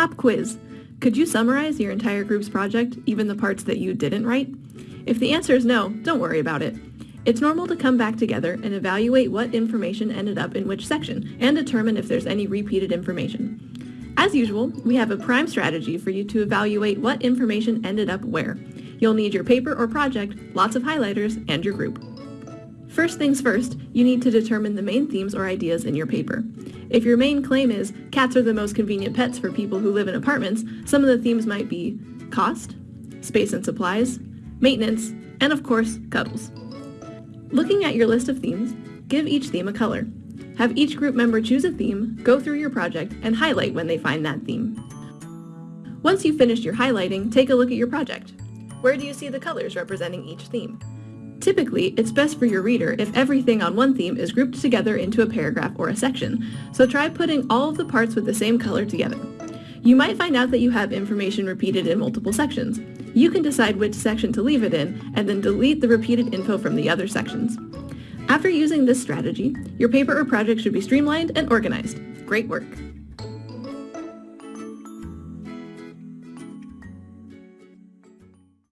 Pop quiz. Could you summarize your entire group's project, even the parts that you didn't write? If the answer is no, don't worry about it. It's normal to come back together and evaluate what information ended up in which section and determine if there's any repeated information. As usual, we have a prime strategy for you to evaluate what information ended up where. You'll need your paper or project, lots of highlighters, and your group. First things first, you need to determine the main themes or ideas in your paper. If your main claim is cats are the most convenient pets for people who live in apartments, some of the themes might be cost, space and supplies, maintenance, and of course, cuddles. Looking at your list of themes, give each theme a color. Have each group member choose a theme, go through your project, and highlight when they find that theme. Once you've finished your highlighting, take a look at your project. Where do you see the colors representing each theme? Typically, it's best for your reader if everything on one theme is grouped together into a paragraph or a section, so try putting all of the parts with the same color together. You might find out that you have information repeated in multiple sections. You can decide which section to leave it in, and then delete the repeated info from the other sections. After using this strategy, your paper or project should be streamlined and organized. Great work!